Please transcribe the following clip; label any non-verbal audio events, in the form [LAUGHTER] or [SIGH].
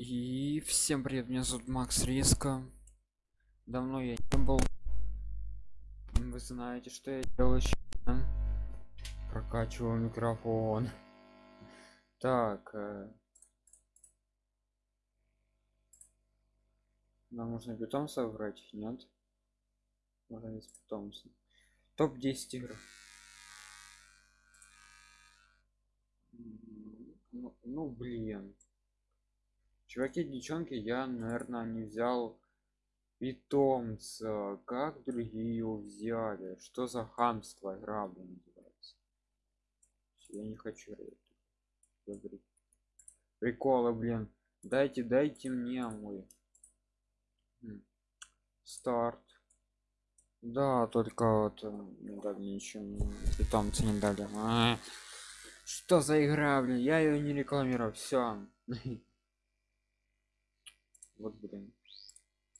И всем привет, меня зовут Макс Риска. Давно я не был. Вы знаете, что я делаю сейчас? Прокачиваю микрофон. Так. э, Нам нужно питомца выбрать, нет? Можно из питомца. Топ-10 игр. Ну, ну блин. Чуваки, девчонки, я, наверное, не взял питомца. Как другие его взяли? Что за хамство игра, блин, называется? Я не хочу. Приколы, блин. Дайте, дайте мне мой. Старт. Да, только вот э, не дали ничего. Питомца не дали. А, Что за игра, блин? Я ее не рекламирую. Все. [LAUGHS] Вот блин.